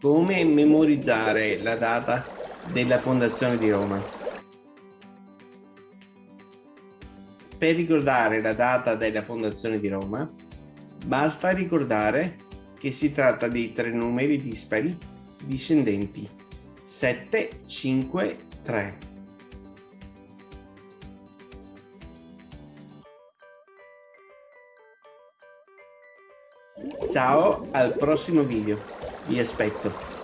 Come memorizzare la data della fondazione di Roma? Per ricordare la data della fondazione di Roma, basta ricordare che si tratta di tre numeri dispari discendenti 7, 5, 3. Ciao, al prossimo video. e aspecto.